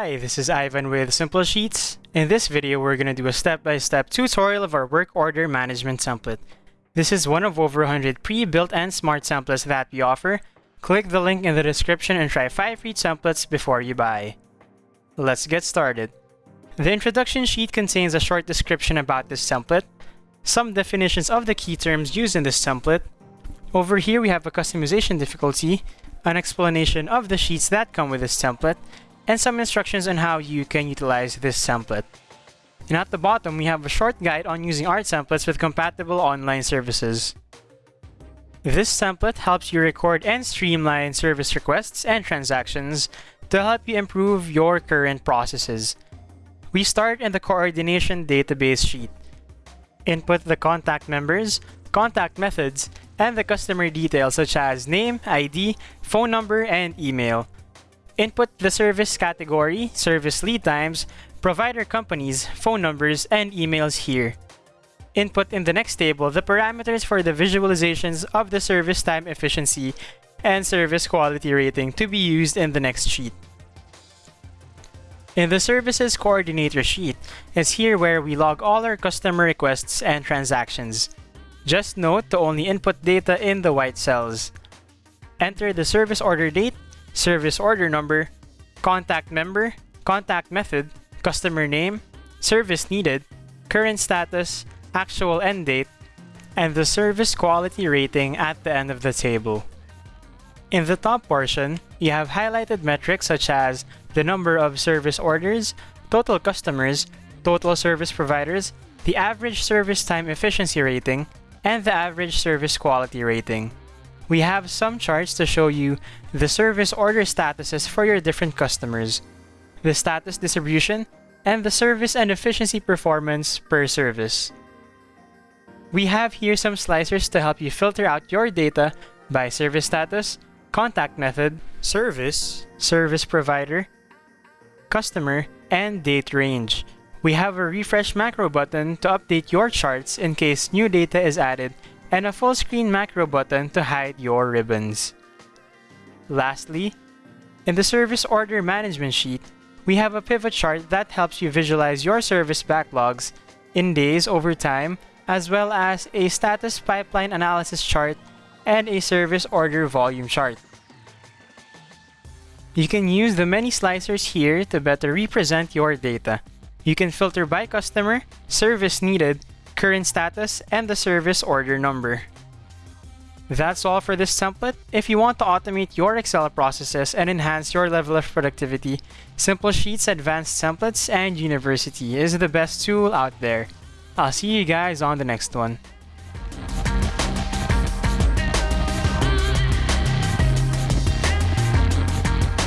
Hi, this is Ivan with Simple Sheets. In this video, we're going to do a step-by-step -step tutorial of our work order management template. This is one of over 100 pre-built and smart templates that we offer. Click the link in the description and try 5 free templates before you buy. Let's get started. The introduction sheet contains a short description about this template, some definitions of the key terms used in this template. Over here, we have a customization difficulty, an explanation of the sheets that come with this template, and some instructions on how you can utilize this template. And at the bottom, we have a short guide on using our templates with compatible online services. This template helps you record and streamline service requests and transactions to help you improve your current processes. We start in the coordination database sheet. Input the contact members, contact methods, and the customer details such as name, ID, phone number, and email. Input the service category, service lead times, provider companies, phone numbers, and emails here. Input in the next table the parameters for the visualizations of the service time efficiency and service quality rating to be used in the next sheet. In the Services Coordinator sheet is here where we log all our customer requests and transactions. Just note to only input data in the white cells. Enter the service order date, service order number, contact member, contact method, customer name, service needed, current status, actual end date, and the service quality rating at the end of the table. In the top portion, you have highlighted metrics such as the number of service orders, total customers, total service providers, the average service time efficiency rating, and the average service quality rating. We have some charts to show you the service order statuses for your different customers, the status distribution, and the service and efficiency performance per service. We have here some slicers to help you filter out your data by service status, contact method, service, service provider, customer, and date range. We have a refresh macro button to update your charts in case new data is added and a full screen macro button to hide your ribbons. Lastly, in the service order management sheet, we have a pivot chart that helps you visualize your service backlogs in days over time, as well as a status pipeline analysis chart and a service order volume chart. You can use the many slicers here to better represent your data. You can filter by customer, service needed, current status, and the service order number. That's all for this template. If you want to automate your Excel processes and enhance your level of productivity, Simple Sheets Advanced Templates and University is the best tool out there. I'll see you guys on the next one.